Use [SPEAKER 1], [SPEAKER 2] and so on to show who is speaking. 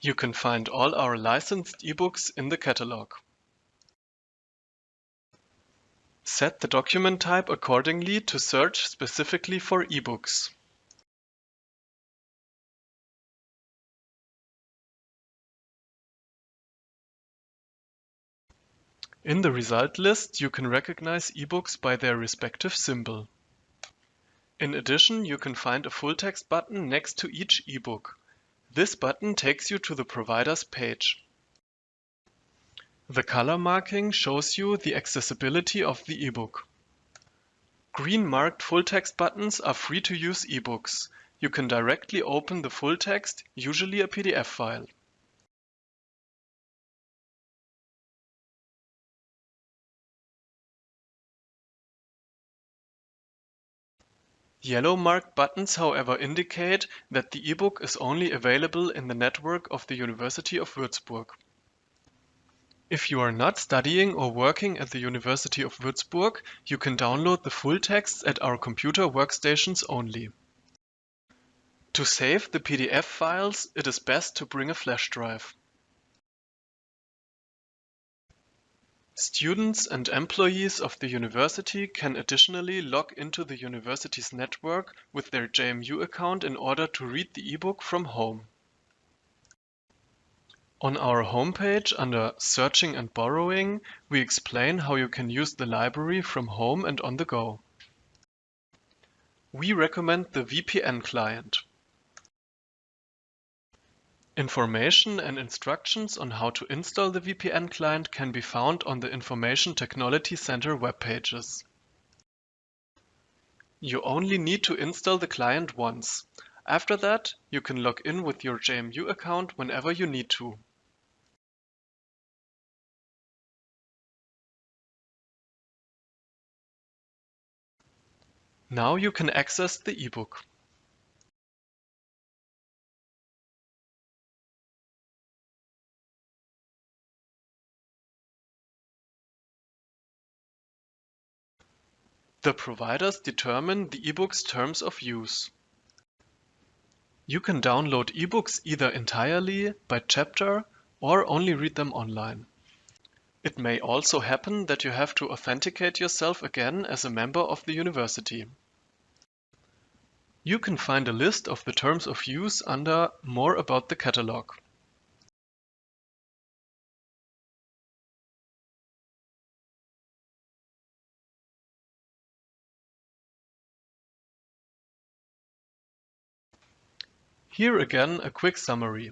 [SPEAKER 1] You can find all our licensed ebooks in the catalog. Set the document type accordingly to search specifically for ebooks. In the result list, you can recognize ebooks by their respective symbol. In addition, you can find a full text button next to each ebook. This button takes you to the provider's page. The color marking shows you the accessibility of the ebook. Green marked full text buttons are free to use ebooks. You can directly open the full text, usually a PDF file. Yellow marked buttons however indicate that the ebook is only available in the network of the University of Würzburg. If you are not studying or working at the University of Würzburg, you can download the full texts at our computer workstations only. To save the PDF files, it is best to bring a flash drive. Students and employees of the university can additionally log into the university's network with their JMU account in order to read the ebook from home. On our homepage under Searching and Borrowing, we explain how you can use the library from home and on the go. We recommend the VPN client. Information and instructions on how to install the VPN client can be found on the Information Technology Center web pages. You only need to install the client once. After that, you can log in with your JMU account whenever you need to. Now you can access the ebook. The providers determine the ebook's terms of use. You can download ebooks either entirely, by chapter, or only read them online. It may also happen that you have to authenticate yourself again as a member of the university. You can find a list of the terms of use under More about the catalog. Here again a quick summary.